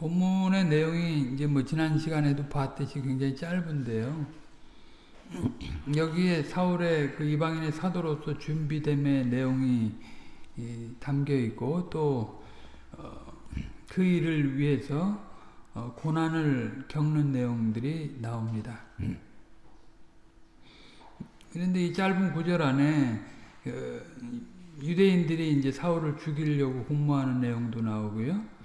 본문의 내용이 이제 뭐 지난 시간에도 봤듯이 굉장히 짧은데요. 여기에 사울의 그 이방인의 사도로서 준비됨의 내용이 담겨 있고 또그 어, 일을 위해서 어, 고난을 겪는 내용들이 나옵니다. 그런데 이 짧은 구절 안에 그 유대인들이 이제 사울을 죽이려고 공모하는 내용도 나오고요.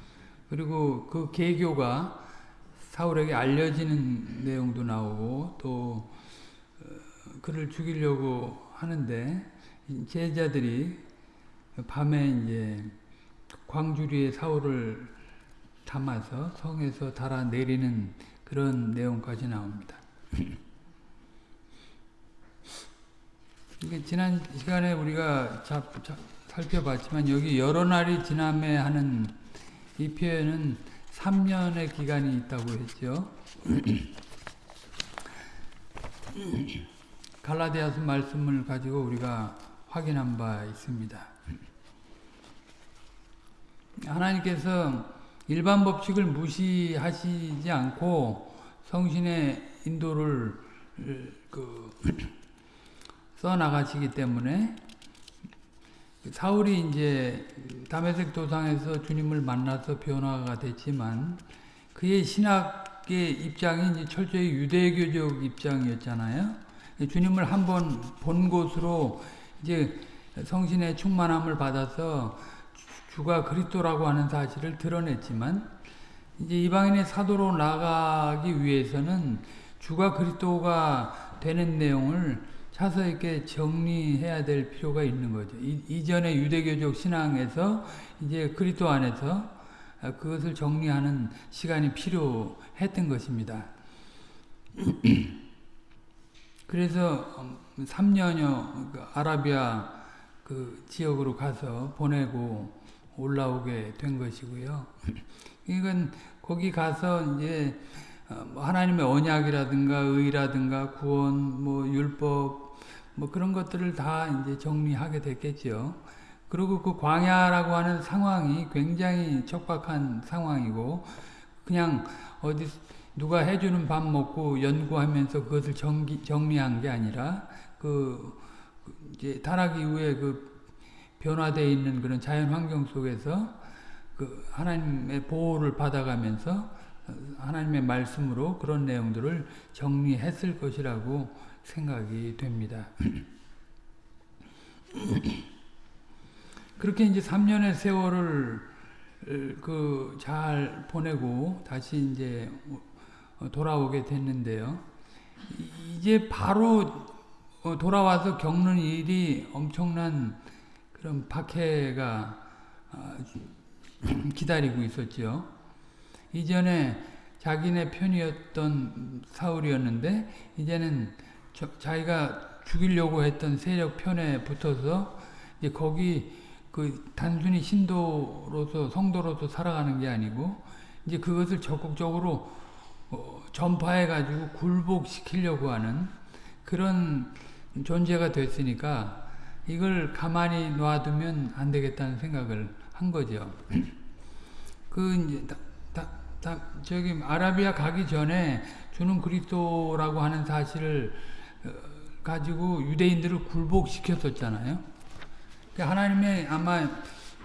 그리고 그 개교가 사울에게 알려지는 내용도 나오고 또 어, 그를 죽이려고 하는데 제자들이 밤에 이제 광주리에 사울을 담아서 성에서 달아 내리는 그런 내용까지 나옵니다. 지난 시간에 우리가 자, 자, 살펴봤지만 여기 여러 날이 지남에 하는 이 표현은 3년의 기간이 있다고 했죠. 갈라디아서 말씀을 가지고 우리가 확인한 바 있습니다. 하나님께서 일반 법칙을 무시하시지 않고 성신의 인도를 그 써나가시기 때문에 사울이 이제 다메섹 도상에서 주님을 만나서 변화가 됐지만 그의 신학의 입장이 이제 철저히 유대교적 입장이었잖아요. 주님을 한번 본 곳으로 이제 성신의 충만함을 받아서 주가 그리스도라고 하는 사실을 드러냈지만 이제 이방인의 사도로 나가기 위해서는 주가 그리스도가 되는 내용을 차서 이렇게 정리해야 될 필요가 있는 거죠. 이, 전의 유대교적 신앙에서 이제 그리스도 안에서 그것을 정리하는 시간이 필요했던 것입니다. 그래서 3년여 그 아라비아 그 지역으로 가서 보내고 올라오게 된 것이고요. 이건 거기 가서 이제 어, 뭐 하나님의 언약이라든가 의라든가 구원, 뭐 율법, 뭐 그런 것들을 다 이제 정리하게 됐겠죠. 그리고 그 광야라고 하는 상황이 굉장히 척박한 상황이고 그냥 어디 누가 해주는 밥 먹고 연구하면서 그것을 정기, 정리한 게 아니라 그 이제 타락 이후에 그 변화되어 있는 그런 자연 환경 속에서 그 하나님의 보호를 받아가면서 하나님의 말씀으로 그런 내용들을 정리했을 것이라고 생각이 됩니다. 그렇게 이제 3년의 세월을 그 잘 보내고 다시 이제 돌아오게 됐는데요. 이제 바로 돌아와서 겪는 일이 엄청난 그런 박해가 아, 기다리고 있었죠. 이전에 자기네 편이었던 사울이었는데 이제는 저, 자기가 죽이려고 했던 세력 편에 붙어서 이제 거기 그 단순히 신도로서 성도로서 살아가는 게 아니고 이제 그것을 적극적으로 어, 전파해 가지고 굴복시키려고 하는 그런 존재가 됐으니까 이걸 가만히 놔두면 안 되겠다는 생각을 한 거죠. 그 이제 다, 다, 다 저기 아라비아 가기 전에 주는 그리스도라고 하는 사실을 어, 가지고 유대인들을 굴복시켰었잖아요. 하나님의 아마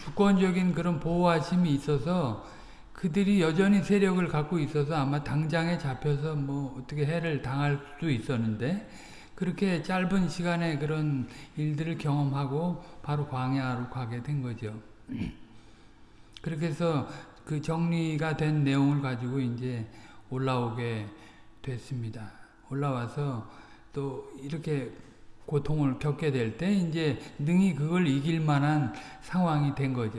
주권적인 그런 보호하심이 있어서 그들이 여전히 세력을 갖고 있어서 아마 당장에 잡혀서 뭐 어떻게 해를 당할 수도 있었는데 그렇게 짧은 시간에 그런 일들을 경험하고 바로 광야로 가게 된 거죠. 그렇게 해서 그 정리가 된 내용을 가지고 이제 올라오게 됐습니다. 올라와서 또 이렇게 고통을 겪게 될 때 이제 능히 그걸 이길 만한 상황이 된 거죠.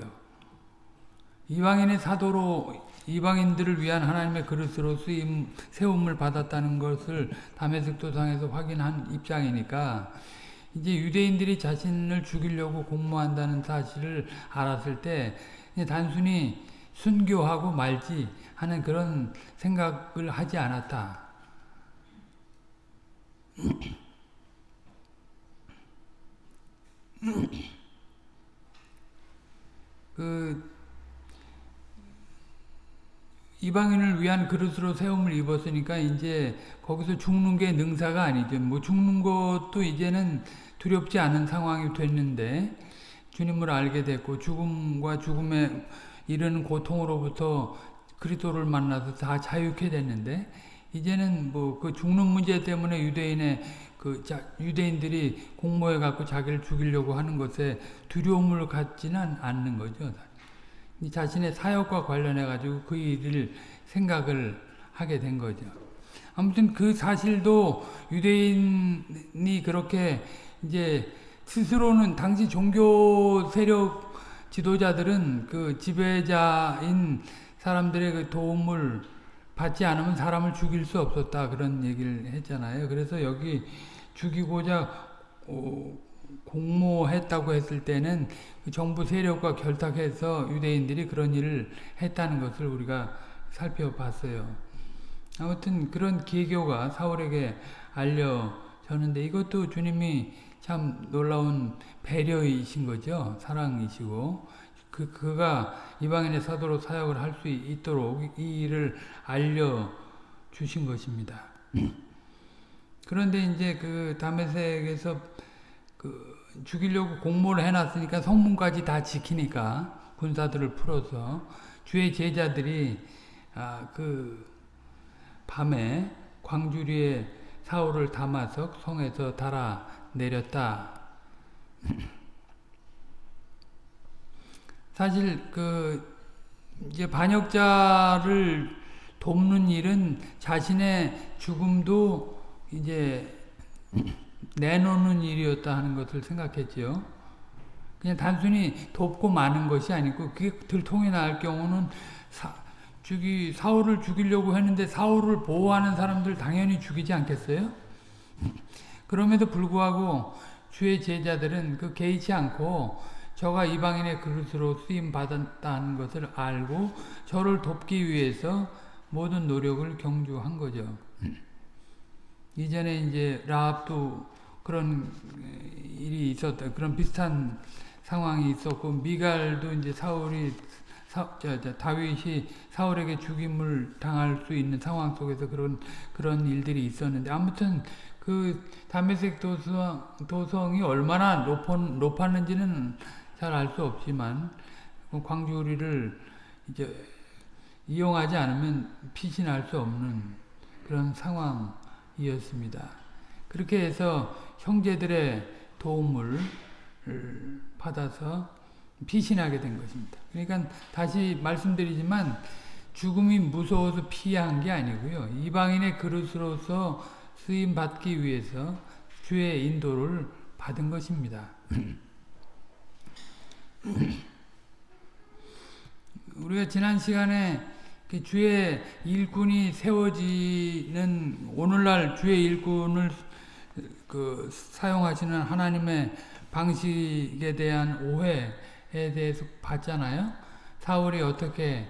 이방인의 사도로 이방인들을 위한 하나님의 그릇으로 쓰임 세움을 받았다는 것을 담에색 도상에서 확인한 입장이니까 이제 유대인들이 자신을 죽이려고 공모한다는 사실을 알았을 때 단순히 순교하고 말지 하는 그런 생각을 하지 않았다. 그 이방인을 위한 그릇으로 세움을 입었으니까 이제 거기서 죽는 게 능사가 아니죠. 뭐 죽는 것도 이제는 두렵지 않은 상황이 됐는데 주님을 알게 됐고 죽음과 죽음에 이르는 고통으로부터 그리스도를 만나서 다 자유케 됐는데 이제는 뭐 그 죽는 문제 때문에 유대인의 그 자, 유대인들이 공모해 갖고 자기를 죽이려고 하는 것에 두려움을 갖지는 않는 거죠. 자신의 사역과 관련해 가지고 그 일을 생각을 하게 된 거죠. 아무튼 그 사실도 유대인이 그렇게 이제 스스로는 당시 종교 세력 지도자들은 그 지배자인 사람들의 그 도움을 받지 않으면 사람을 죽일 수 없었다 그런 얘기를 했잖아요. 그래서 여기 죽이고자 어, 공모했다고 했을 때는 그 정부 세력과 결탁해서 유대인들이 그런 일을 했다는 것을 우리가 살펴봤어요. 아무튼 그런 계교가 사울에게 알려졌는데 이것도 주님이 참 놀라운 배려이신 거죠. 사랑이시고 그 그가 이방인의 사도로 사역을 할 수 있도록 이 일을 알려 주신 것입니다. 그런데 이제 그 다메섹에서 그 죽이려고 공모를 해놨으니까 성문까지 다 지키니까 군사들을 풀어서 주의 제자들이 아, 그 밤에 광주리에 사울을 담아서 성에서 달아 내렸다. 사실 그 이제 반역자를 돕는 일은 자신의 죽음도 이제 내놓는 일이었다 하는 것을 생각했지요. 그냥 단순히 돕고 마는 것이 아니고 그게 들통이 날 경우는 사, 죽이 사울을 죽이려고 했는데 사울을 보호하는 사람들 당연히 죽이지 않겠어요? 그럼에도 불구하고 주의 제자들은 그 개의치 않고 저가 이방인의 그릇으로 쓰임 받았다는 것을 알고 저를 돕기 위해서 모든 노력을 경주한 거죠. 이전에 이제 라합도 그런 일이 있었다. 그런 비슷한 상황이 있었고 미갈도 이제 사울이 사, 저, 저, 다윗이 사울에게 죽임을 당할 수 있는 상황 속에서 그런 그런 일들이 있었는데 아무튼 그 다메섹 도성, 도성이 얼마나 높, 높았는지는 잘 알 수 없지만 그 광주리를 이제 이용하지 않으면 피신할 수 없는 그런 상황이었습니다. 그렇게 해서 형제들의 도움을 받아서 피신하게 된 것입니다. 그러니까 다시 말씀드리지만 죽음이 무서워서 피한 게 아니고요. 이방인의 그릇으로서 쓰임 받기 위해서 주의 인도를 받은 것입니다. 우리가 지난 시간에 그 주의 일꾼이 세워지는 오늘날 주의 일꾼을 그 사용하시는 하나님의 방식에 대한 오해에 대해서 봤잖아요. 사울이 어떻게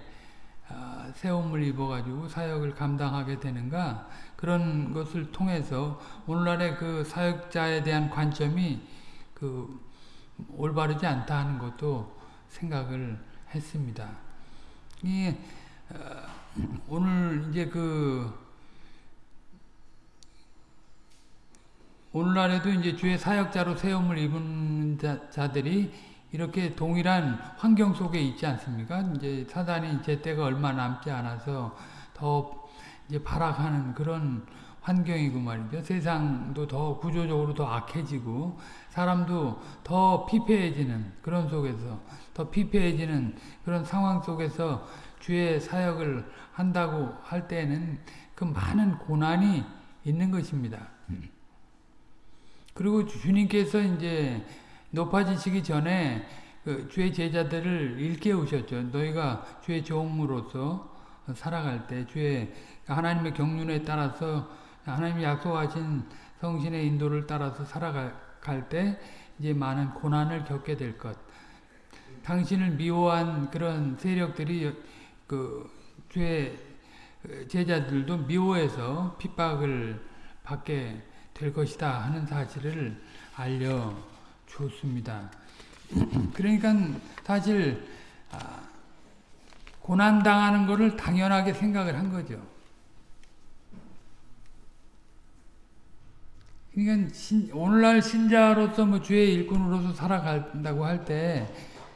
세움을 입어가지고 사역을 감당하게 되는가 그런 것을 통해서 오늘날의 그 사역자에 대한 관점이 그 올바르지 않다 하는 것도 생각을 했습니다. 이 오늘 이제 그 오늘날에도 이제 주의 사역자로 세움을 입은 자, 들이 이렇게 동일한 환경 속에 있지 않습니까? 이제 사단이 제 때가 얼마 남지 않아서 더 이제 발악하는 그런 환경이고 말이죠. 세상도 더 구조적으로 더 악해지고 사람도 더 피폐해지는 그런 속에서 더 피폐해지는 그런 상황 속에서 주의 사역을 한다고 할 때는 그 많은 고난이 있는 것입니다. 그리고 주님께서 이제 높아지시기 전에 그 주의 제자들을 일깨우셨죠. 너희가 주의 종으로서 살아갈 때 주의 하나님의 경륜에 따라서 하나님이 약속하신 성신의 인도를 따라서 살아갈 때 이제 많은 고난을 겪게 될 것. 당신을 미워한 그런 세력들이 그 주의 제자들도 미워해서 핍박을 받게 될 것이다 하는 사실을 알려 주었습니다. 그러니까 사실 고난 당하는 것을 당연하게 생각을 한 거죠. 그러니까 신, 오늘날 신자로서 뭐 주의 일꾼으로서 살아간다고 할 때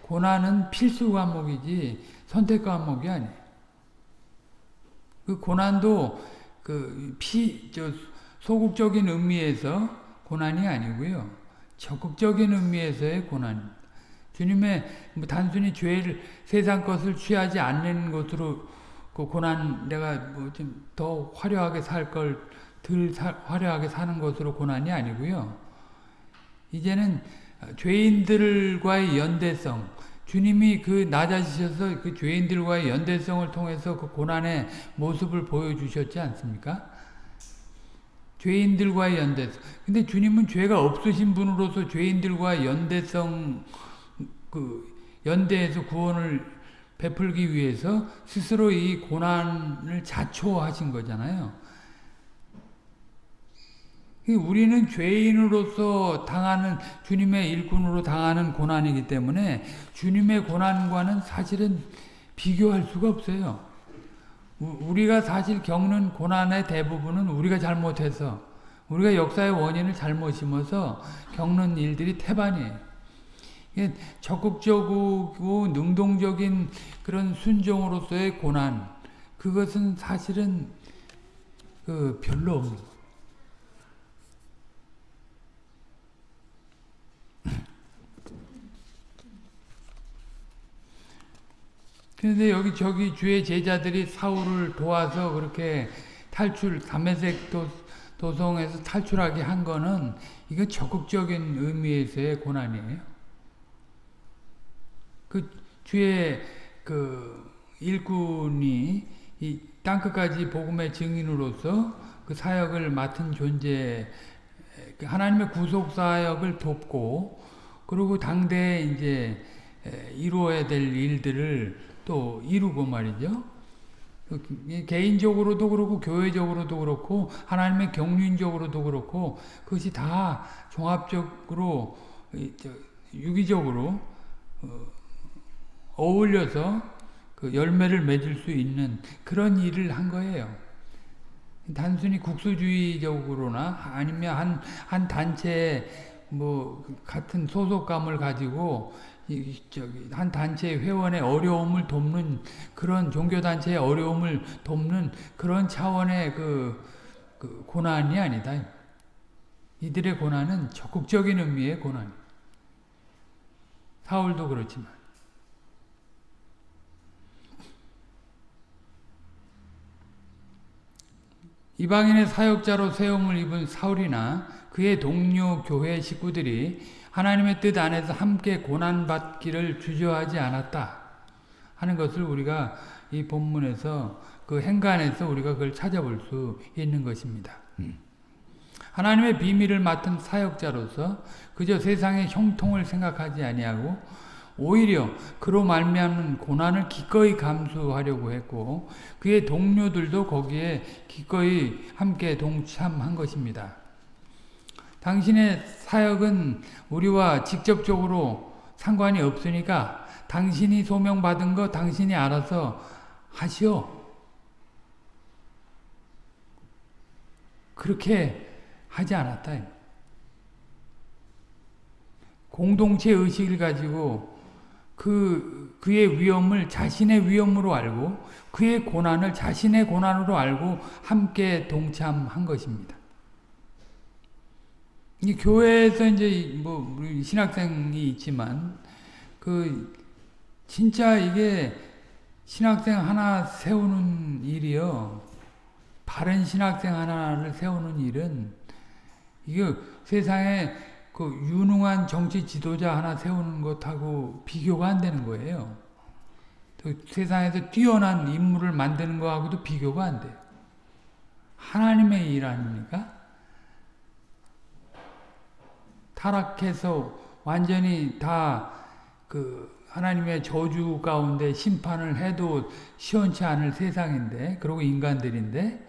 고난은 필수 과목이지 선택 과목이 아니에요. 그 고난도 그 피, 저 소극적인 의미에서 고난이 아니고요. 적극적인 의미에서의 고난입니다. 주님의 뭐 단순히 죄를 세상 것을 취하지 않는 것으로 그 고난 내가 뭐 좀 더 화려하게 살 걸 덜 화려하게 사는 것으로 고난이 아니고요. 이제는 죄인들과의 연대성, 주님이 그 낮아지셔서 그 죄인들과의 연대성을 통해서 그 고난의 모습을 보여주셨지 않습니까? 죄인들과의 연대성. 근데 주님은 죄가 없으신 분으로서 죄인들과 연대성, 그, 연대에서 구원을 베풀기 위해서 스스로 이 고난을 자초하신 거잖아요. 우리는 죄인으로서 당하는 주님의 일꾼으로 당하는 고난이기 때문에 주님의 고난과는 사실은 비교할 수가 없어요. 우리가 사실 겪는 고난의 대부분은 우리가 잘못해서 우리가 역사의 원인을 잘못 심어서 겪는 일들이 태반이에요. 적극적이고 능동적인 그런 순종으로서의 고난 그것은 사실은 그 별로 없는 거예요. 그런데 여기 저기 주의 제자들이 사울을 도와서 그렇게 탈출 담에색 도, 도성에서 탈출하게 한 거는 이거 적극적인 의미에서의 고난이에요. 그 주의 그 일꾼이 이 땅끝까지 복음의 증인으로서 그 사역을 맡은 존재 하나님의 구속 사역을 돕고 그리고 당대에 이제 이루어야 될 일들을 또 이루고 말이죠. 개인적으로도 그렇고 교회적으로도 그렇고 하나님의 경륜적으로도 그렇고 그것이 다 종합적으로 유기적으로 어울려서 그 열매를 맺을 수 있는 그런 일을 한 거예요. 단순히 국수주의적으로나 아니면 한, 한 단체 뭐 같은 소속감을 가지고 이, 저기, 한 단체의 회원의 어려움을 돕는 그런 종교 단체의 어려움을 돕는 그런 차원의 그, 그 고난이 아니다. 이들의 고난은 적극적인 의미의 고난. 사울도 그렇지만. 이방인의 사역자로 세움을 입은 사울이나 그의 동료 교회 식구들이 하나님의 뜻 안에서 함께 고난받기를 주저하지 않았다 하는 것을 우리가 이 본문에서 그 행간에서 우리가 그걸 찾아볼 수 있는 것입니다. 음. 하나님의 비밀을 맡은 사역자로서 그저 세상의 형통을 생각하지 아니하고 오히려 그로 말미암는 고난을 기꺼이 감수하려고 했고 그의 동료들도 거기에 기꺼이 함께 동참한 것입니다. 당신의 사역은 우리와 직접적으로 상관이 없으니까 당신이 소명받은 거 당신이 알아서 하시오. 그렇게 하지 않았다. 공동체 의식을 가지고 그, 그의 위험을 자신의 위험으로 알고 그의 고난을 자신의 고난으로 알고 함께 동참한 것입니다. 이 교회에서 이제 뭐 신학생이 있지만 그 진짜 이게 신학생 하나 세우는 일이요. 바른 신학생 하나를 세우는 일은 이게 세상에 그 유능한 정치 지도자 하나 세우는 것하고 비교가 안 되는 거예요. 세상에서 뛰어난 인물을 만드는 거하고도 비교가 안 돼요. 하나님의 일 아닙니까? 타락해서 완전히 다 그 하나님의 저주 가운데 심판을 해도 시원치 않을 세상인데 그리고 인간들인데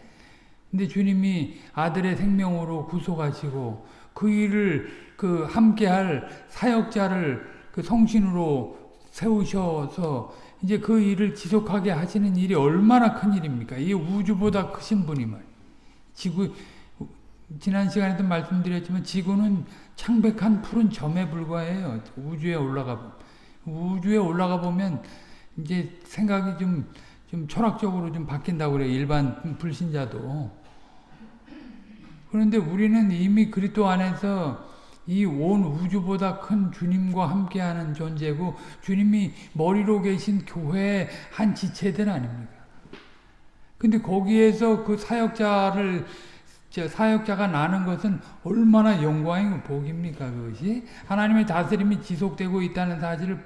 근데 주님이 아들의 생명으로 구속하시고 그 일을 그 함께할 사역자를 그 성신으로 세우셔서 이제 그 일을 지속하게 하시는 일이 얼마나 큰 일입니까? 이 우주보다 크신 분이 말. 지구 지난 시간에도 말씀드렸지만 지구는 창백한 푸른 점에 불과해요. 우주에 올라가 우주에 올라가 보면 이제 생각이 좀, 좀 철학적으로 좀 바뀐다고 그래요. 일반 불신자도. 그런데 우리는 이미 그리스도 안에서 이 온 우주보다 큰 주님과 함께하는 존재고 주님이 머리로 계신 교회의 한 지체들 아닙니까? 근데 거기에서 그 사역자를 사역자가 나는 것은 얼마나 영광이고 복입니까 그것이? 하나님의 다스림이 지속되고 있다는 사실을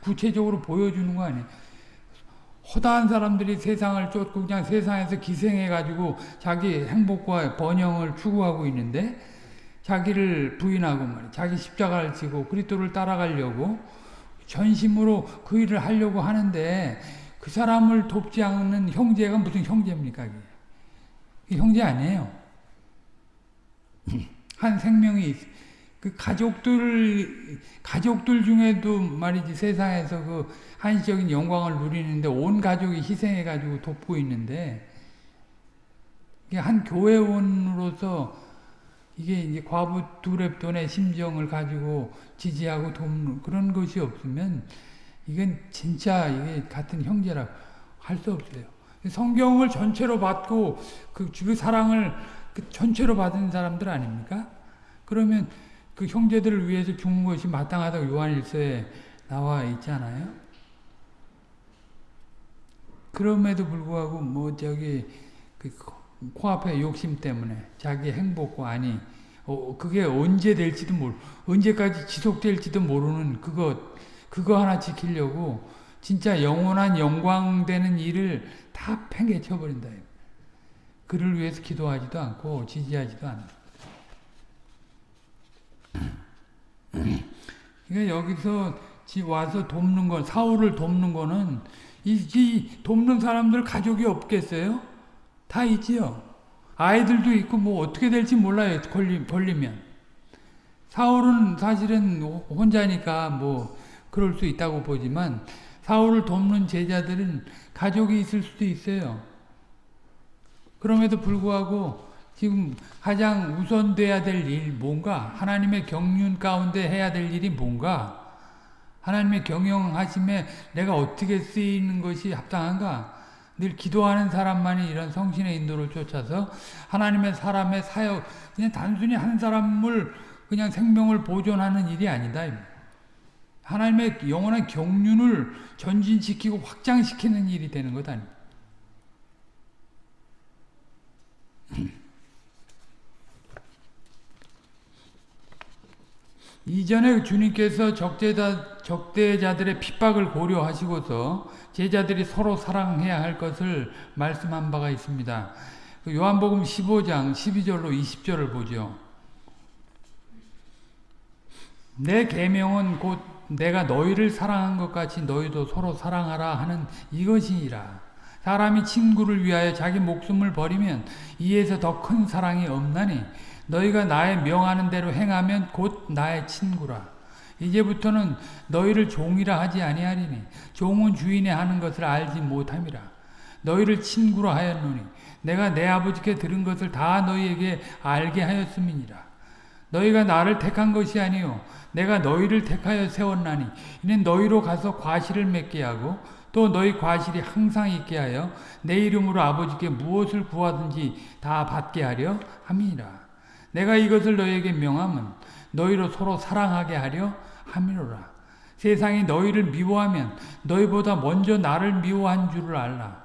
구체적으로 보여주는 거 아니에요. 허다한 사람들이 세상을 쫓고 그냥 세상에서 기생해가지고 자기 행복과 번영을 추구하고 있는데 자기를 부인하고 말이야. 자기 십자가를 지고 그리스도를 따라가려고 전심으로 그 일을 하려고 하는데 그 사람을 돕지 않는 형제가 무슨 형제입니까? 형제 아니에요. 한 생명이 그 가족들 가족들 중에도 말이지 세상에서 그 한시적인 영광을 누리는데 온 가족이 희생해 가지고 돕고 있는데 한 교회원으로서 이게 이제 과부 두랩돈의 심정을 가지고 지지하고 돕는 그런 것이 없으면 이건 진짜 이게 같은 형제라 할 수 없어요. 성경을 전체로 받고 그, 그 사랑을 그 전체로 받은 사람들 아닙니까? 그러면 그 형제들을 위해서 죽는 것이 마땅하다고 요한일서에 나와 있잖아요. 그럼에도 불구하고 뭐 저기 그 코앞에 욕심 때문에 자기 행복과 아니 어, 그게 언제 될지도 모르 언제까지 지속될지도 모르는 그거 그거 하나 지키려고 진짜 영원한 영광 되는 일을 다 팽개쳐 버린다. 그를 위해서 기도하지도 않고 지지하지도 않아. 그러니까 여기서 와서 돕는 건 사울을 돕는 거는 이, 이 돕는 사람들 가족이 없겠어요? 다 있지요. 아이들도 있고 뭐 어떻게 될지 몰라요. 걸리, 걸리면. 사울은 사실은 혼자니까 뭐 그럴 수 있다고 보지만 사울을 돕는 제자들은 가족이 있을 수도 있어요. 그럼에도 불구하고 지금 가장 우선돼야 될 일 뭔가 하나님의 경륜 가운데 해야 될 일이 뭔가 하나님의 경영하심에 내가 어떻게 쓰이는 것이 합당한가 늘 기도하는 사람만이 이런 성신의 인도를 쫓아서 하나님의 사람의 사역 그냥 단순히 한 사람을 그냥 생명을 보존하는 일이 아니다. 하나님의 영원한 경륜을 전진시키고 확장시키는 일이 되는 것 아닙니다. 이전에 주님께서 적대자, 적대자들의 핍박을 고려하시고서 제자들이 서로 사랑해야 할 것을 말씀한 바가 있습니다. 그 요한복음 15장 12절로 20절을 보죠. 내 계명은 곧 내가 너희를 사랑한 것 같이 너희도 서로 사랑하라 하는 이것이니라. 사람이 친구를 위하여 자기 목숨을 버리면 이에서 더 큰 사랑이 없나니 너희가 나의 명하는 대로 행하면 곧 나의 친구라. 이제부터는 너희를 종이라 하지 아니하리니 종은 주인의 하는 것을 알지 못함이라. 너희를 친구라 하였노니 내가 내 아버지께 들은 것을 다 너희에게 알게 하였음이니라. 너희가 나를 택한 것이 아니요 내가 너희를 택하여 세웠나니 이는 너희로 가서 과실을 맺게 하고 또 너희 과실이 항상 있게 하여 내 이름으로 아버지께 무엇을 구하든지 다 받게 하려 함이니라. 내가 이것을 너희에게 명함은 너희로 서로 사랑하게 하려 함이로라. 세상이 너희를 미워하면 너희보다 먼저 나를 미워한 줄을 알라.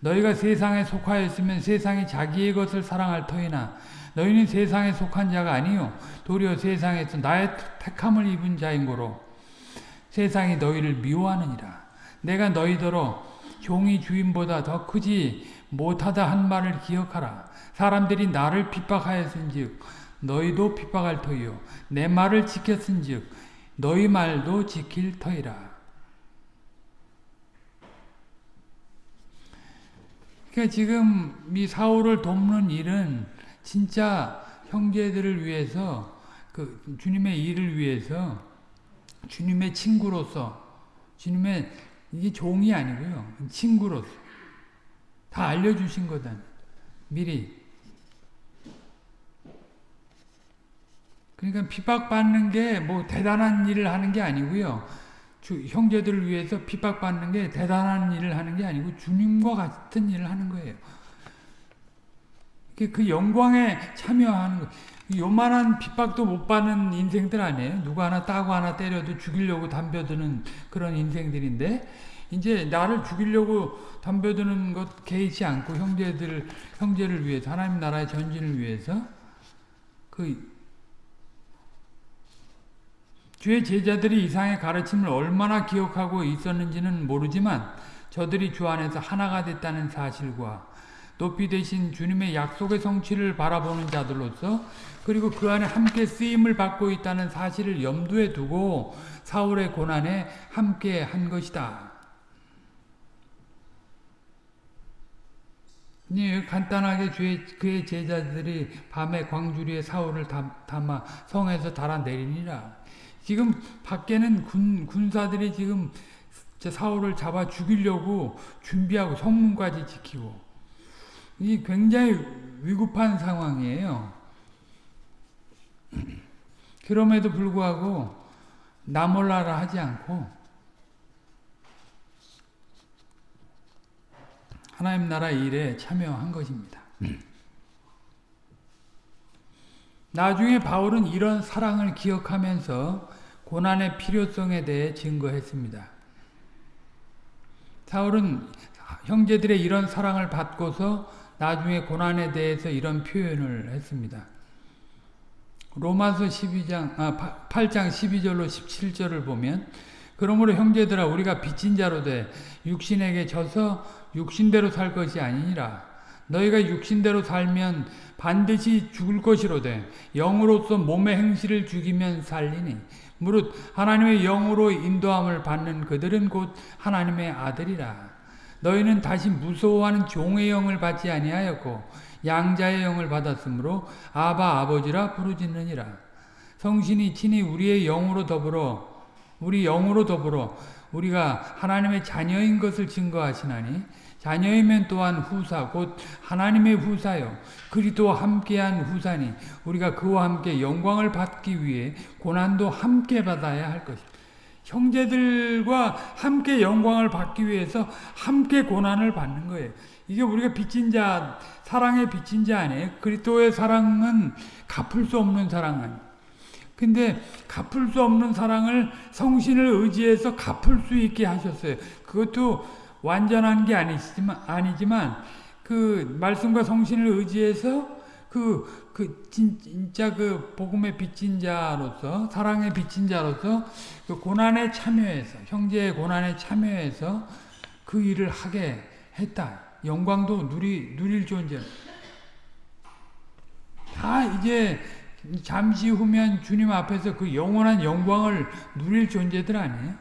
너희가 세상에 속하였으면 세상이 자기의 것을 사랑할 터이나 너희는 세상에 속한 자가 아니요 도리어 세상에서 나의 택함을 입은 자인 거로 세상이 너희를 미워하느니라. 내가 너희더러 종이 주인보다 더 크지 못하다 한 말을 기억하라. 사람들이 나를 핍박하였은즉 너희도 핍박할 터이요 내 말을 지켰은즉 너희 말도 지킬 터이라. 그러니까 지금 이 사울을 돕는 일은 진짜 형제들을 위해서 그 주님의 일을 위해서 주님의 친구로서 주님의 이게 종이 아니고요. 친구로서. 다 알려주신 거다. 미리. 그러니까 핍박받는 게 뭐 대단한 일을 하는 게 아니고요. 주, 형제들을 위해서 핍박받는 게 대단한 일을 하는 게 아니고 주님과 같은 일을 하는 거예요. 그, 그 영광에 참여하는 거. 요만한 핍박도 못 받는 인생들 아니에요? 누구 하나 따고 하나 때려도 죽이려고 담벼드는 그런 인생들인데 이제 나를 죽이려고 담벼드는 것 개의치 않고 형제들 형제를 위해서 하나님 나라의 전진을 위해서 그 주의 제자들이 이상의 가르침을 얼마나 기억하고 있었는지는 모르지만 저들이 주 안에서 하나가 됐다는 사실과 높이 되신 주님의 약속의 성취를 바라보는 자들로서 그리고 그 안에 함께 쓰임을 받고 있다는 사실을 염두에 두고 사울의 고난에 함께 한 것이다. 네, 간단하게 주의, 그의 제자들이 밤에 광주리에 사울을 담아 성에서 달아내리니라. 지금 밖에는 군, 군사들이 지금 사울을 잡아 죽이려고 준비하고 성문까지 지키고 이 굉장히 위급한 상황이에요. 그럼에도 불구하고 나 몰라라 하지 않고 하나님 나라 일에 참여한 것입니다. 나중에 바울은 이런 사랑을 기억하면서 고난의 필요성에 대해 증거했습니다. 사울은 형제들의 이런 사랑을 받고서 나중에 고난에 대해서 이런 표현을 했습니다. 로마서 12장, 아, 8장 12절로 17절을 보면 그러므로 형제들아 우리가 빚진 자로 돼 육신에게 져서 육신대로 살 것이 아니니라 너희가 육신대로 살면 반드시 죽을 것이로되 영으로서 몸의 행실을 죽이면 살리니 무릇 하나님의 영으로 인도함을 받는 그들은 곧 하나님의 아들이라 너희는 다시 무서워하는 종의 영을 받지 아니하였고 양자의 영을 받았으므로 아바 아버지라 부르짖느니라. 성신이 친히 우리의 영으로 더불어 우리 영으로 더불어 우리가 하나님의 자녀인 것을 증거하시나니 자녀이면 또한 후사 곧 하나님의 후사요 그리스도와 함께한 후사니 우리가 그와 함께 영광을 받기 위해 고난도 함께 받아야 할 것이다. 형제들과 함께 영광을 받기 위해서 함께 고난을 받는 거예요. 이게 우리가 빚진 자, 사랑의 빚진 자 아니에요? 그리스도의 사랑은 갚을 수 없는 사랑 아니에요? 근데 갚을 수 없는 사랑을 성신을 의지해서 갚을 수 있게 하셨어요. 그것도 완전한 게 아니지만, 아니지만 그 말씀과 성신을 의지해서 그, 그, 진 짜 그 복음의 빚진 자로서, 사랑의 빚진 자로서 그 고난에 참여해서, 형제의 고난에 참여해서 그 일을 하게 했다. 영광도 누리, 누릴 존재. 다 이제 잠시 후면 주님 앞에서 그 영원한 영광을 누릴 존재들 아니에요?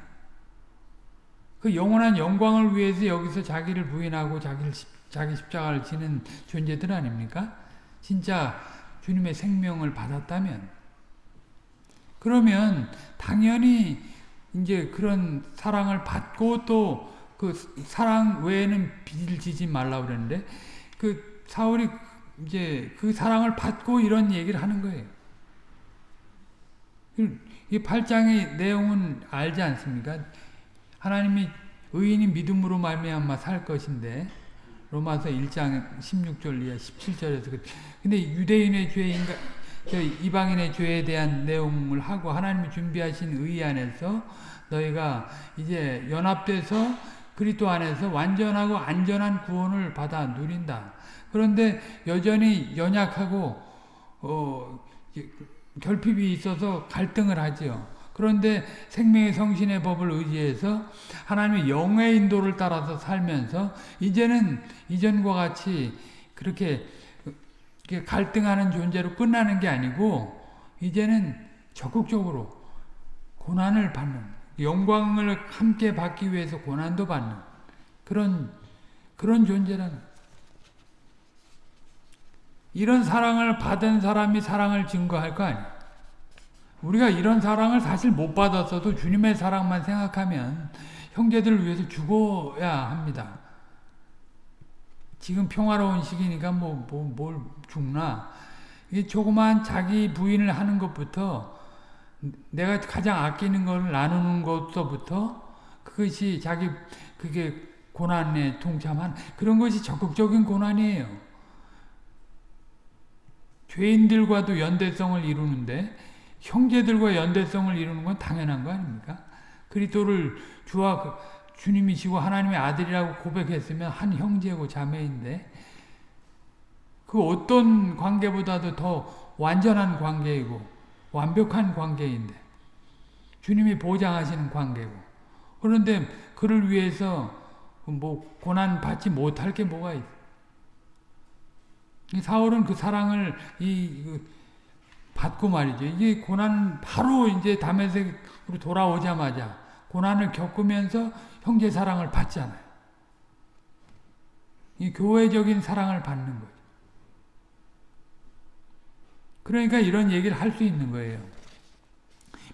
그 영원한 영광을 위해서 여기서 자기를 부인하고 자기를, 자기 십자가를 지는 존재들 아닙니까? 진짜 주님의 생명을 받았다면 그러면 당연히 이제 그런 사랑을 받고 또 그 사랑 외에는 빚을 지지 말라고 그랬는데 그 사울이 이제 그 사랑을 받고 이런 얘기를 하는 거예요. 이 8장의 내용은 알지 않습니까? 하나님이 의인이 믿음으로 말미암아 살 것인데 로마서 1장 16절 이하 17절에서 근데 유대인의 죄인가 이방인의 죄에 대한 내용을 하고 하나님이 준비하신 의 안에서 너희가 이제 연합돼서 그리스도 안에서 완전하고 안전한 구원을 받아 누린다. 그런데 여전히 연약하고 어, 결핍이 있어서 갈등을 하지요. 그런데 생명의 성신의 법을 의지해서 하나님의 영의 인도를 따라서 살면서 이제는 이전과 같이 그렇게 갈등하는 존재로 끝나는 게 아니고 이제는 적극적으로 고난을 받는 영광을 함께 받기 위해서 고난도 받는 그런 그런 존재라는 이런 사랑을 받은 사람이 사랑을 증거할 거 아니에요. 우리가 이런 사랑을 사실 못 받았어도 주님의 사랑만 생각하면 형제들을 위해서 죽어야 합니다. 지금 평화로운 시기니까 뭐, 뭐, 뭘 죽나. 이 조그만 자기 부인을 하는 것부터 내가 가장 아끼는 걸 나누는 것부터 그것이 자기, 그게 고난에 동참한 그런 것이 적극적인 고난이에요. 죄인들과도 연대성을 이루는데 형제들과 연대성을 이루는 건 당연한 거 아닙니까? 그리스도를 주와 그 주님이시고 하나님의 아들이라고 고백했으면 한 형제고 자매인데 그 어떤 관계보다도 더 완전한 관계이고 완벽한 관계인데 주님이 보장하시는 관계고 그런데 그를 위해서 뭐 고난 받지 못할 게 뭐가 있어? 사울은 그 사랑을 이그 받고 말이죠. 이게 고난 바로 이제 담에색으로 돌아오자마자 고난을 겪으면서 형제 사랑을 받잖아요. 이 교회적인 사랑을 받는 거죠. 그러니까 이런 얘기를 할 수 있는 거예요.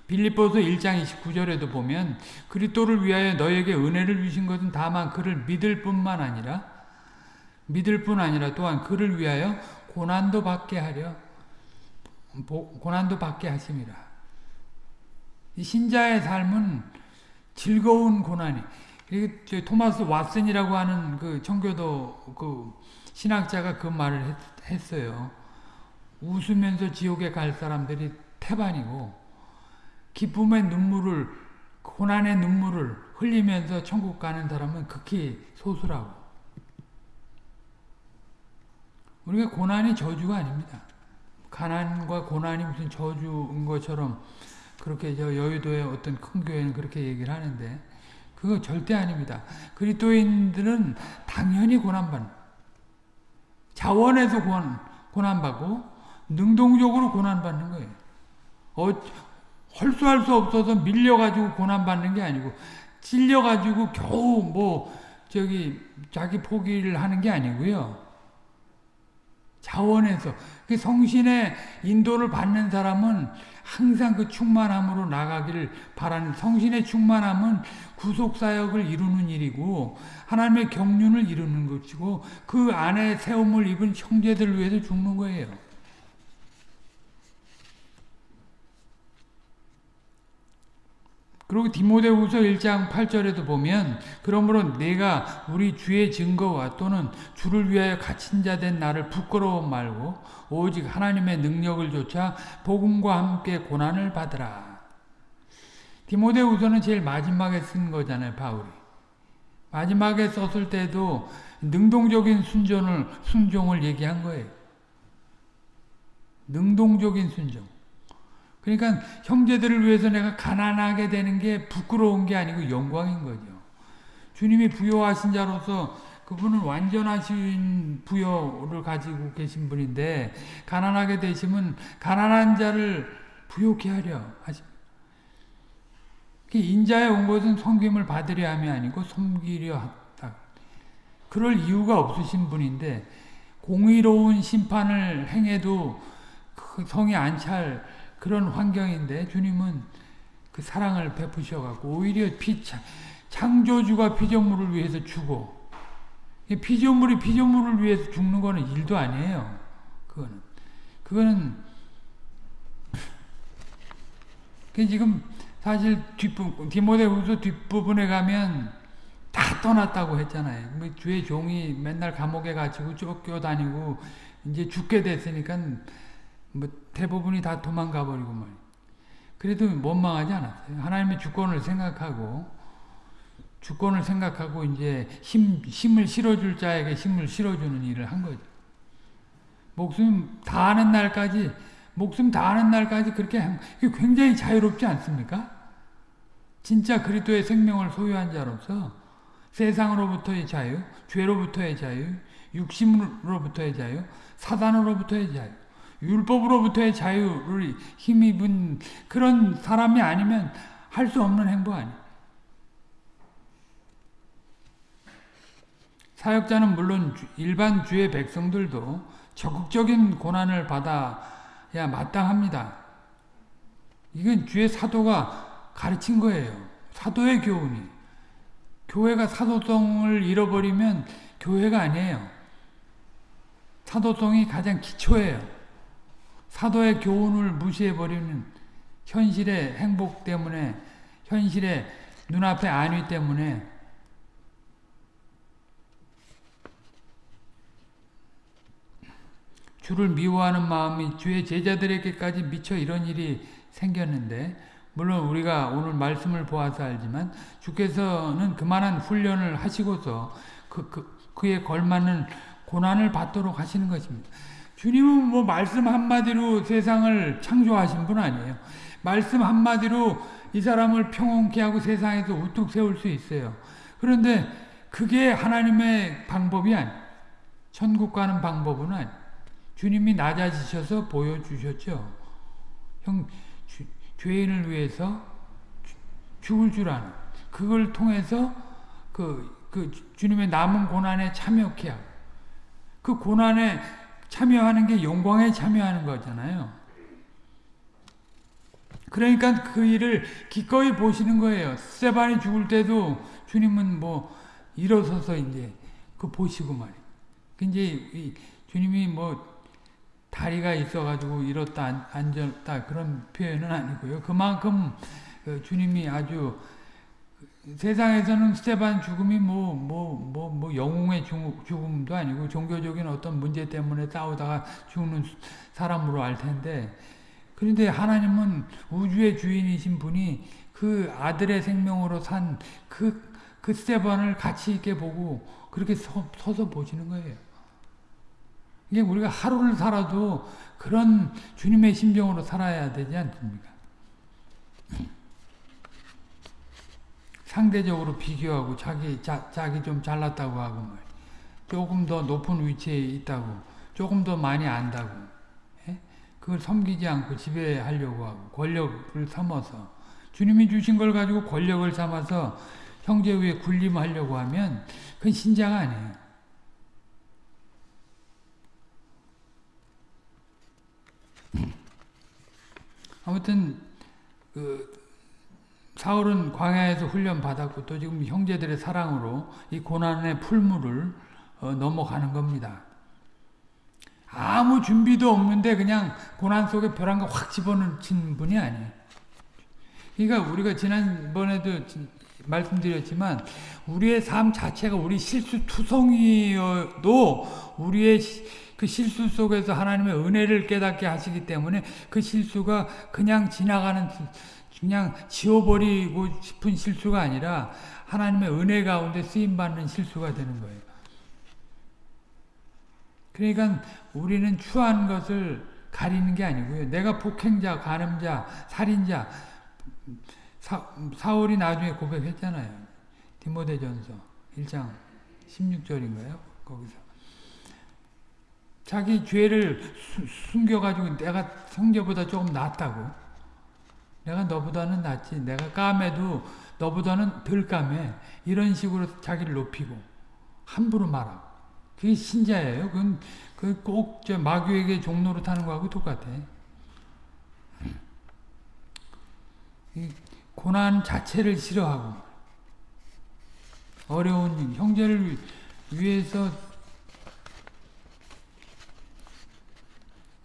빌립보서 1장 29절에도 보면 그리스도를 위하여 너에게 은혜를 주신 것은 다만 그를 믿을 뿐만 아니라 믿을 뿐 아니라 또한 그를 위하여 고난도 받게 하려 고난도 받게 하심이라. 신자의 삶은 즐거운 고난이. 토마스 왓슨이라고 하는 그 청교도 그 신학자가 그 말을 했, 어요 웃으면서 지옥에 갈 사람들이 태반이고 기쁨의 눈물을 고난의 눈물을 흘리면서 천국 가는 사람은 극히 소수라고. 우리가 고난이 저주가 아닙니다. 가난과 고난이 무슨 저주인 것처럼 그렇게 저 여의도의 어떤 큰 교회는 그렇게 얘기를 하는데 그거 절대 아닙니다. 그리스도인들은 당연히 고난받는 자원에서 고난, 고난받고 능동적으로 고난받는 거예요. 어, 헐수할 수 없어서 밀려가지고 고난받는 게 아니고 찔려가지고 겨우 뭐 저기 자기 포기를 하는 게 아니고요. 자원에서 그 성신의 인도를 받는 사람은 항상 그 충만함으로 나가기를 바라는 성신의 충만함은 구속사역을 이루는 일이고 하나님의 경륜을 이루는 것이고 그 안에 세움을 입은 형제들을 위해서 죽는 거예요. 그리고 디모데후서 1장 8절에도 보면 그러므로 내가 우리 주의 증거와 또는 주를 위하여 갇힌 자 된 나를 부끄러워 말고 오직 하나님의 능력을 조차 복음과 함께 고난을 받으라. 디모데후서는 제일 마지막에 쓴 거잖아요, 바울이. 마지막에 썼을 때도 능동적인 순종을 순종을 얘기한 거예요. 능동적인 순종. 그러니까 형제들을 위해서 내가 가난하게 되는 게 부끄러운 게 아니고 영광인 거죠. 주님이 부여하신 자로서 그분은 완전하신 부여를 가지고 계신 분인데 가난하게 되시면 가난한 자를 부욕해 하려 하십니다. 인자에 온 것은 섬김을 받으려 함이 아니고 섬기려 하다. 그럴 이유가 없으신 분인데 공의로운 심판을 행해도 그 성이 안찰 그런 환경인데 주님은 그 사랑을 베푸셔갖고 오히려 피, 창조주가 피조물을 위해서 죽어. 피조물이 피조물을 위해서 죽는 거는 일도 아니에요. 그거는. 그거는 지금 사실 뒷부 디모데후서 뒷부분에 가면 다 떠났다고 했잖아요. 뭐 주의 종이 맨날 감옥에 갇히고 쫓겨다니고 이제 죽게 됐으니까 뭐 대부분이 다 도망가 버리고 말. 그래도 원망하지 않았어요. 하나님의 주권을 생각하고 주권을 생각하고 이제 힘 힘을 실어줄 자에게 힘을 실어주는 일을 한 거죠. 목숨 다하는 날까지 목숨 다하는 날까지 그렇게 한, 굉장히 자유롭지 않습니까? 진짜 그리스도의 생명을 소유한 자로서 세상으로부터의 자유, 죄로부터의 자유, 육심으로부터의 자유, 사단으로부터의 자유. 율법으로부터의 자유를 힘입은 그런 사람이 아니면 할 수 없는 행보 아니에요. 사역자는 물론 일반 주의 백성들도 적극적인 고난을 받아야 마땅합니다. 이건 주의 사도가 가르친 거예요. 사도의 교훈이. 교회가 사도성을 잃어버리면 교회가 아니에요. 사도성이 가장 기초예요. 사도의 교훈을 무시해버리는 현실의 행복 때문에 현실의 눈앞의 안위 때문에 주를 미워하는 마음이 주의 제자들에게까지 미쳐 이런 일이 생겼는데 물론 우리가 오늘 말씀을 보아서 알지만 주께서는 그만한 훈련을 하시고서 그, 그, 그에 걸맞는 고난을 받도록 하시는 것입니다. 주님은 뭐 말씀 한마디로 세상을 창조하신 분 아니에요. 말씀 한마디로 이 사람을 평온케 하고 세상에서 우뚝 세울 수 있어요. 그런데 그게 하나님의 방법이 아니 천국 가는 방법은 아니 주님이 낮아지셔서 보여주셨죠. 형, 주, 죄인을 위해서 죽을 줄 아는 그걸 통해서 그, 그 주님의 남은 고난에 참여케 하고 그 고난에 참여하는 게 영광에 참여하는 거잖아요. 그러니까 그 일을 기꺼이 보시는 거예요. 스테반이 죽을 때도 주님은 뭐 일어서서 이제 그 보시고 말이에요. 이제 주님이 뭐 다리가 있어가지고 이렇다 앉았다 그런 표현은 아니고요. 그만큼 그 주님이 아주 세상에서는 스테반 죽음이 뭐 뭐 뭐 뭐 영웅의 죽음도 아니고 종교적인 어떤 문제 때문에 싸우다가 죽는 사람으로 알 텐데 그런데 하나님은 우주의 주인이신 분이 그 아들의 생명으로 산 그 그 스테반을 가치 있게 보고 그렇게 서, 서서 보시는 거예요. 이게 우리가 하루를 살아도 그런 주님의 심정으로 살아야 되지 않습니까? 상대적으로 비교하고 자기 자, 자기 좀 잘났다고 하고 말 조금 더 높은 위치에 있다고 조금 더 많이 안다고 예? 그걸 섬기지 않고 지배하려고 하고 권력을 삼아서 주님이 주신 걸 가지고 권력을 삼아서 형제 위에 군림하려고 하면 그건 신자가 아니에요. 아무튼 그 사울은 광야에서 훈련 받았고 또 지금 형제들의 사랑으로 이 고난의 풀물을 어, 넘어가는 겁니다. 아무 준비도 없는데 그냥 고난 속에 벼랑 거확 집어넣은 분이 아니에요. 그러니까 우리가 지난번에도 말씀드렸지만 우리의 삶 자체가 우리 실수투성이어도 우리의 그 실수 속에서 하나님의 은혜를 깨닫게 하시기 때문에 그 실수가 그냥 지나가는 그냥 지워버리고 싶은 실수가 아니라 하나님의 은혜 가운데 쓰임받는 실수가 되는 거예요. 그러니까 우리는 추한 것을 가리는 게 아니고요. 내가 폭행자, 간음자, 살인자 사, 사울이 나중에 고백했잖아요. 디모데전서 1장 16절인가요? 거기서 자기 죄를 숨겨가지고 내가 성녀보다 조금 낫다고. 내가 너보다는 낫지. 내가 까매도 너보다는 덜 까매. 이런 식으로 자기를 높이고 함부로 말하고. 그게 신자예요. 그건 그꼭저 마귀에게 종로로 타는 거하고 똑같아. 고난 자체를 싫어하고 어려운 형제를 위해서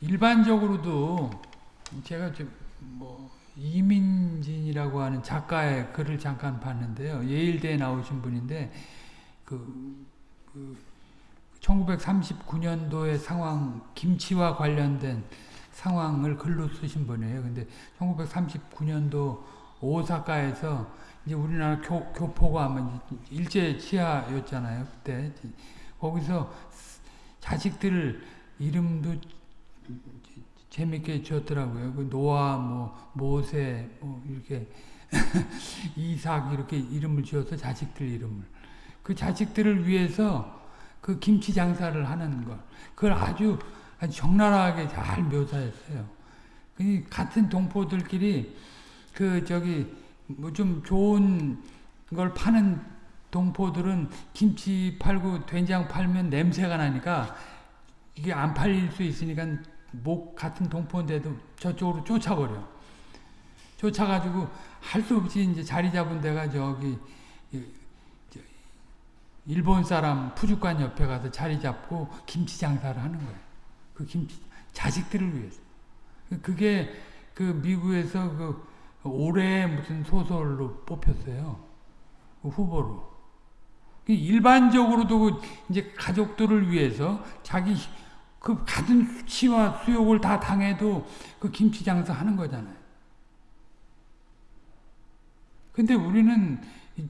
일반적으로도 제가 뭐 이민진이라고 하는 작가의 글을 잠깐 봤는데요. 예일대에 나오신 분인데 그, 그 1939년도의 상황 김치와 관련된 상황을 글로 쓰신 분이에요. 근데 1939년도 오사카에서 이제 우리나라 교, 교포가 아마 일제 치하였잖아요. 그때 거기서 자식들 이름도 재밌게 지었더라고요. 그 노아, 뭐 모세, 뭐 이렇게 이삭 이렇게 이름을 지어서 자식들 이름을 그 자식들을 위해서 그 김치 장사를 하는 것 그걸 아주, 아주 적나라하게 잘 묘사했어요. 그 같은 동포들끼리 그 저기 뭐 좀 좋은 걸 파는 동포들은 김치 팔고 된장 팔면 냄새가 나니까 이게 안 팔릴 수 있으니까 목 같은 동포인데도 저쪽으로 쫓아버려. 쫓아가지고 할 수 없이 이제 자리 잡은 데가 저기 일본 사람 푸주관 옆에 가서 자리 잡고 김치 장사를 하는 거예요. 그 김치 자식들을 위해서. 그게 그 미국에서 그 올해 무슨 소설로 뽑혔어요. 그 후보로. 그 일반적으로도 그 이제 가족들을 위해서 자기 그 같은 수치와 수욕을 다 당해도 그 김치 장사 하는 거잖아요. 근데 우리는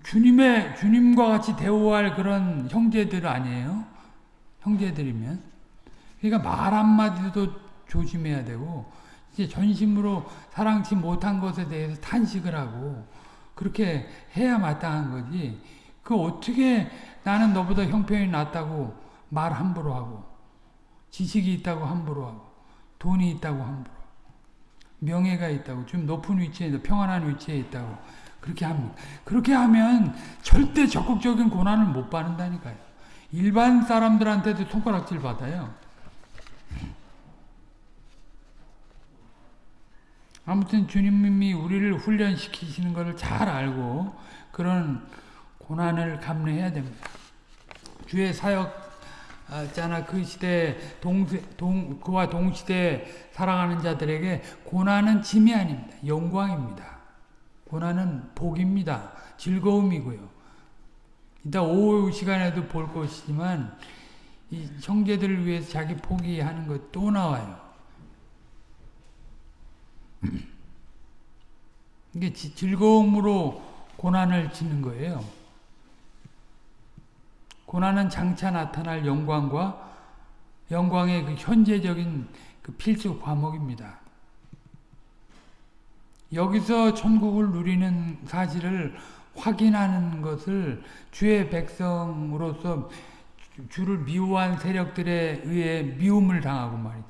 주님의 주님과 같이 대우할 그런 형제들 아니에요? 형제들이면 그러니까 말 한마디도 조심해야 되고 이제 전심으로 사랑치 못한 것에 대해서 탄식을 하고 그렇게 해야 마땅한 거지. 그 어떻게 나는 너보다 형편이 낫다고 말 함부로 하고 지식이 있다고 함부로 하고 돈이 있다고 함부로 명예가 있다고 좀 높은 위치에 평안한 위치에 있다고 그렇게 합니다. 그렇게 하면 절대 적극적인 고난을 못 받는다니까요. 일반 사람들한테도 손가락질 받아요. 아무튼 주님이 우리를 훈련시키시는 것을 잘 알고 그런 고난을 감내해야 됩니다. 주의 사역 자나 그 시대 동세, 동, 그와 동시대 살아가는 자들에게 고난은 짐이 아닙니다. 영광입니다. 고난은 복입니다. 즐거움이고요. 이따 오후 시간에도 볼 것이지만 이 형제들을 위해서 자기 포기하는 것 또 나와요. 이게 즐거움으로 고난을 짓는 거예요. 고난은 장차 나타날 영광과 영광의 그 현재적인 그 필수 과목입니다. 여기서 천국을 누리는 사실을 확인하는 것을 주의 백성으로서 주를 미워한 세력들에 의해 미움을 당하고 말이죠.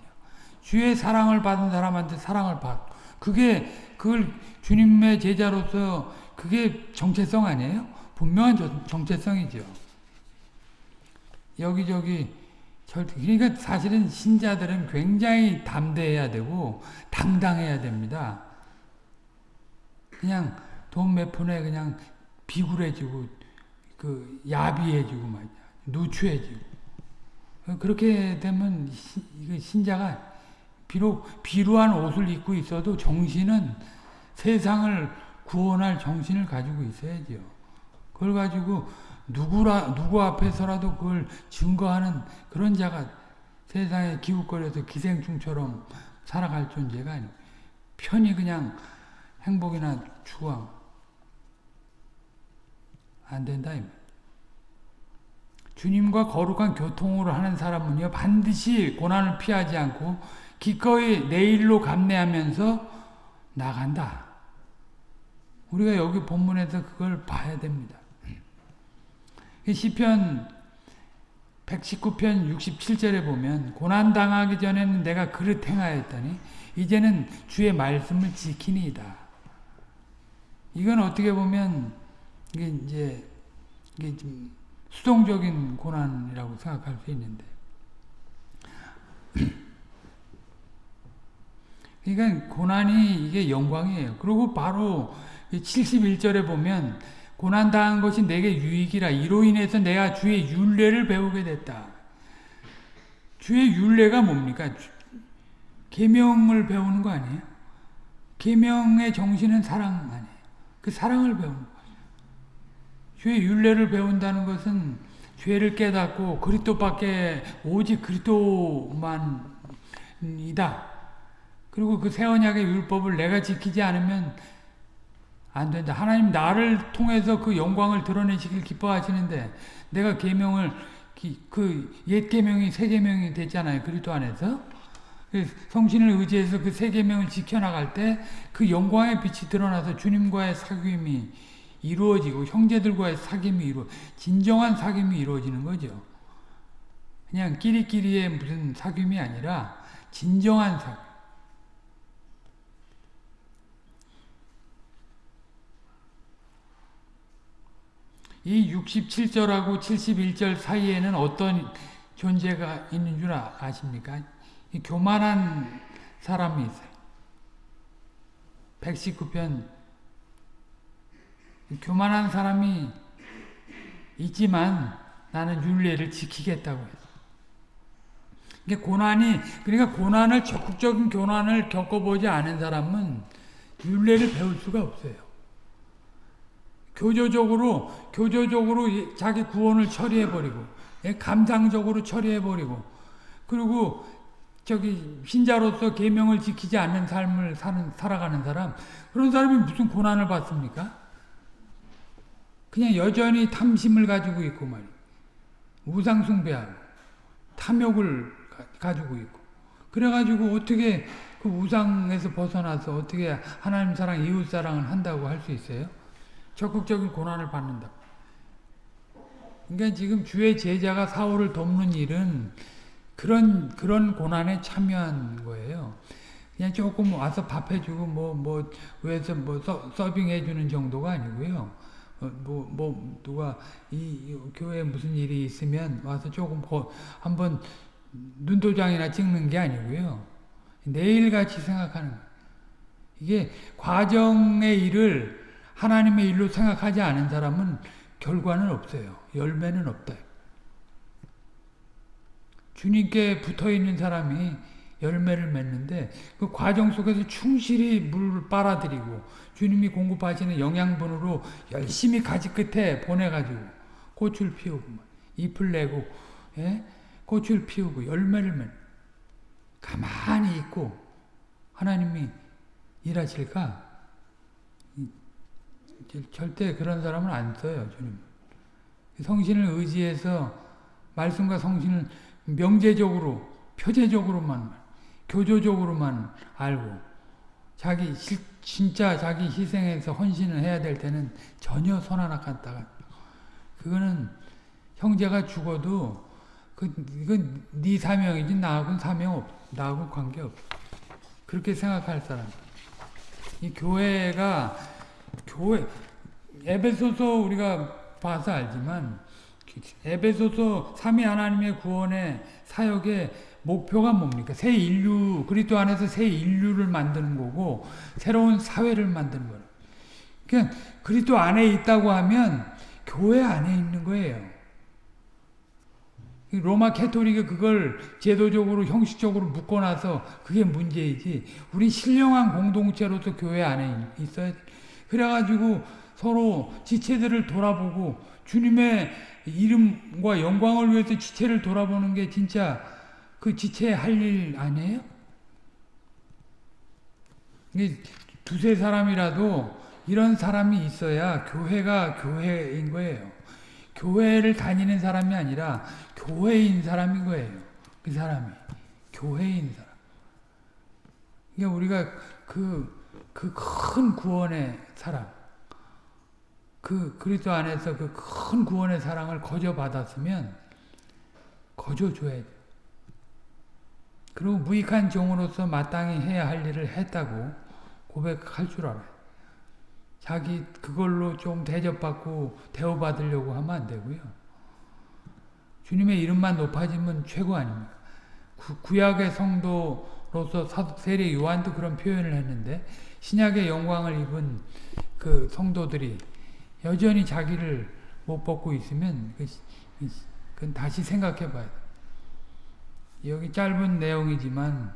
주의 사랑을 받은 사람한테 사랑을 받고 그게 그걸 주님의 제자로서 그게 정체성 아니에요? 분명한 정체성이죠. 여기저기 절대 그러니까 사실은 신자들은 굉장히 담대해야 되고 당당해야 됩니다. 그냥 돈 몇 푼에 그냥 비굴해지고 그 야비해지고 말이야 누추해지고 그렇게 되면 신자가 비록 비루한 옷을 입고 있어도 정신은 세상을 구원할 정신을 가지고 있어야죠. 그걸 가지고 누구라 누구 앞에서라도 그걸 증거하는 그런 자가 세상에 기웃거려서 기생충처럼 살아갈 존재가 아니고 편히 그냥 행복이나 추구안 된다. 주님과 거룩한 교통으로 하는 사람은요 반드시 고난을 피하지 않고 기꺼이 내일로 감내하면서 나간다. 우리가 여기 본문에서 그걸 봐야 됩니다. 시편 119편 67절에 보면 고난 당하기 전에는 내가 그릇 행하였더니 이제는 주의 말씀을 지키니이다. 이건 어떻게 보면 이게 이제 이게 좀 수동적인 고난이라고 생각할 수 있는데 그러니까 고난이 이게 영광이에요. 그리고 바로 71절에 보면 고난 당한 것이 내게 유익이라 이로 인해서 내가 주의 윤례를 배우게 됐다. 주의 윤례가 뭡니까? 계명을 배우는 거 아니에요? 계명의 정신은 사랑 아니에요. 그 사랑을 배우는 거예요. 주의 윤례를 배운다는 것은 죄를 깨닫고 그리스도밖에 오직 그리스도만이다. 그리고 그새 언약의 율법을 내가 지키지 않으면 안 된다. 하나님 나를 통해서 그 영광을 드러내시길 기뻐하시는데 내가 계명을 그 옛 계명이 새 계명이 됐잖아요. 그리스도 안에서 그 성신을 의지해서 그 새 계명을 지켜나갈 때 그 영광의 빛이 드러나서 주님과의 사귐이 이루어지고 형제들과의 사귐이 이루 진정한 사귐이 이루어지는 거죠. 그냥 끼리끼리의 무슨 사귐이 아니라 진정한 사귐. 이 67절하고 71절 사이에는 어떤 존재가 있는 줄 아, 아십니까? 교만한 사람이 있어요. 119편 교만한 사람이 있지만 나는 윤례를 지키겠다고 해요. 이게 고난이 그러니까 고난을 적극적인 고난을 겪어보지 않은 사람은 윤례를 배울 수가 없어요. 교조적으로 교조적으로 자기 구원을 처리해 버리고 예, 감상적으로 처리해 버리고 그리고 저기 신자로서 계명을 지키지 않는 삶을 사는 살아가는 사람 그런 사람이 무슨 고난을 받습니까? 그냥 여전히 탐심을 가지고 있고 말이에요. 우상 숭배하고 탐욕을 가 지고 있고 그래가지고 어떻게 그 우상에서 벗어나서 어떻게 하나님 사랑, 이웃 사랑을 한다고 할 수 있어요? 적극적인 고난을 받는다. 그러니까 지금 주의 제자가 사울을 돕는 일은 그런 그런 고난에 참여한 거예요. 그냥 조금 와서 밥 해주고 뭐뭐 위에서 뭐 서, 빙 해주는 정도가 아니고요. 뭐뭐 뭐 누가 이, 이 교회에 무슨 일이 있으면 와서 조금 한번 눈도장이나 찍는 게 아니고요. 내일같이 생각하는 거예요. 이게 과정의 일을 하나님의 일로 생각하지 않은 사람은 결과는 없어요. 열매는 없다. 주님께 붙어 있는 사람이 열매를 맺는데 그 과정 속에서 충실히 물을 빨아들이고 주님이 공급하시는 영양분으로 열심히 가지 끝에 보내가지고 꽃을 피우고 잎을 내고 예? 꽃을 피우고 열매를 맺는 가만히 있고 하나님이 일하실까? 절대 그런 사람은 안 써요, 주님. 성신을 의지해서 말씀과 성신을 명제적으로, 표제적으로만, 교조적으로만 알고 자기 진짜 자기 희생해서 헌신을 해야 될 때는 전혀 손 하나 갖다가 그거는 형제가 죽어도 그 이건 네 사명이지 나하고는 사명 없 나하고 관계 없 그렇게 생각할 사람 이 교회가 교회 에베소서 우리가 봐서 알지만 에베소서 삼위 하나님의 구원의 사역의 목표가 뭡니까? 새 인류 그리스도 안에서 새 인류를 만드는 거고 새로운 사회를 만드는 거예요. 그러니까 그리스도 안에 있다고 하면 교회 안에 있는 거예요. 로마 캐토릭이 그걸 제도적으로 형식적으로 묶어놔서 그게 문제이지 우리 신령한 공동체로서 교회 안에 있어야 돼. 그래가지고 서로 지체들을 돌아보고 주님의 이름과 영광을 위해서 지체를 돌아보는 게 진짜 그 지체 할 일 아니에요? 두세 사람이라도 이런 사람이 있어야 교회가 교회인 거예요. 교회를 다니는 사람이 아니라 교회인 사람인 거예요. 그 사람이. 교회인 사람. 그러니까 우리가 그, 그 큰 구원의 사랑, 그 그리스도 안에서 그 큰 구원의 사랑을 거저 받았으면 거저 줘야 돼. 그리고 무익한 종으로서 마땅히 해야 할 일을 했다고 고백할 줄 알아요. 자기 그걸로 좀 대접받고 대우받으려고 하면 안 되고요. 주님의 이름만 높아지면 최고 아닙니까? 구, 약의 성도로서 세례 요한도 그런 표현을 했는데 신약의 영광을 입은 그 성도들이 여전히 자기를 못 벗고 있으면 그건 다시 생각해 봐야 돼. 여기 짧은 내용이지만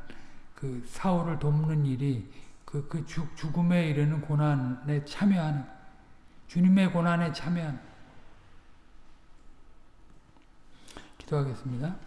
그 사울을 돕는 일이 그, 그 죽, 죽음에 이르는 고난에 참여하는, 주님의 고난에 참여하는. 기도하겠습니다.